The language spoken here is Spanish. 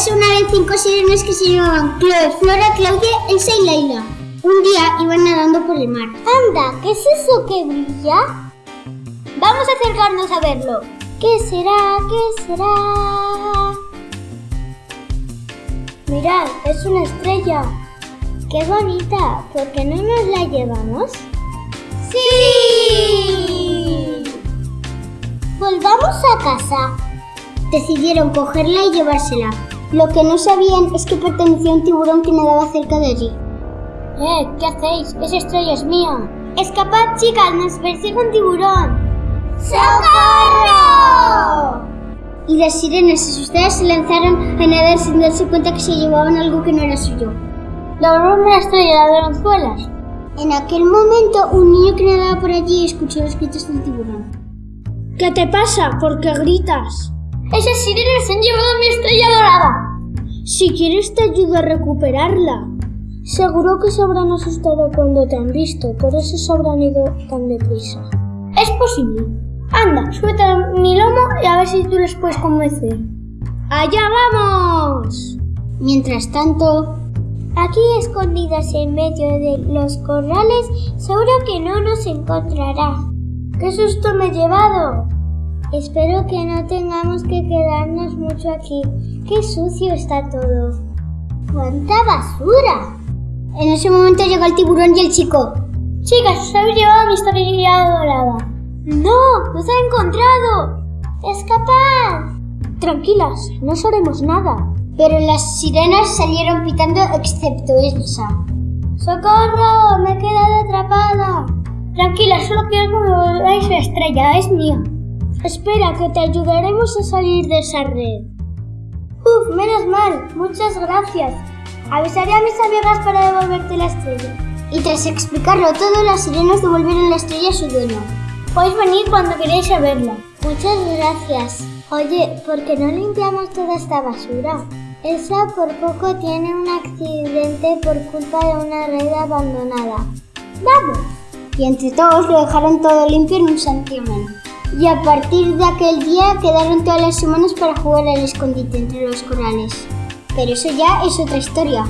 cinco sirenas que se llamaban Chloe, Flora, Claudia, Elsa y Laila. Un día iban nadando por el mar. Anda, ¿qué es eso que brilla? Vamos a acercarnos a verlo. ¿Qué será? ¿Qué será? Mirad, es una estrella. ¡Qué bonita! ¿Por qué no nos la llevamos? ¡Sí! Volvamos a casa. Decidieron cogerla y llevársela. Lo que no sabían es que pertenecía a un tiburón que nadaba cerca de allí. ¡Eh! ¿Qué hacéis? Esa estrella es mía. ¡Escapad, chicas! ¡Nos persigue un tiburón! ¡Socorro! Y las sirenas asustadas se lanzaron a nadar sin darse cuenta que se llevaban algo que no era suyo. La una estrella de anzuelas. En aquel momento, un niño que nadaba por allí escuchó los gritos del tiburón. ¿Qué te pasa? ¿Por qué gritas? Esas sirenas han llevado mi estrella dorada. Si quieres te ayudo a recuperarla. Seguro que se habrán asustado cuando te han visto, por eso se habrán ido tan deprisa. Es posible. Anda, súbete a mi lomo y a ver si tú les puedes convencer. ¡Allá vamos! Mientras tanto, Aquí escondidas en medio de los corrales, seguro que no nos encontrará. ¡Qué susto me he llevado! Espero que no tengamos que quedarnos mucho aquí. ¡Qué sucio está todo! ¡Cuánta basura! En ese momento llegó el tiburón y el chico. Chicas, os habéis llevado mi estrella dorada. ¡No! ¡Nos ha encontrado! ¡Escapad! Tranquilas, no os haremos nada. Pero las sirenas salieron pitando excepto Elsa. ¡Socorro! ¡Me he quedado atrapada! Tranquila, solo quiero que me volváis la estrella, es mía. Espera, que te ayudaremos a salir de esa red. Uf, menos mal, muchas gracias. Avisaré a mis amigas para devolverte la estrella. Y tras explicarlo todo, las sirenas devolvieron la estrella a su dueño. Podéis venir cuando queráis a verla. Muchas gracias. Oye, ¿por qué no limpiamos toda esta basura? Elsa por poco tiene un accidente por culpa de una red abandonada. ¡Vamos! Y entre todos lo dejaron todo limpio en un santiamén. Y a partir de aquel día quedaron todas las semanas para jugar al escondite entre los corales. Pero eso ya es otra historia.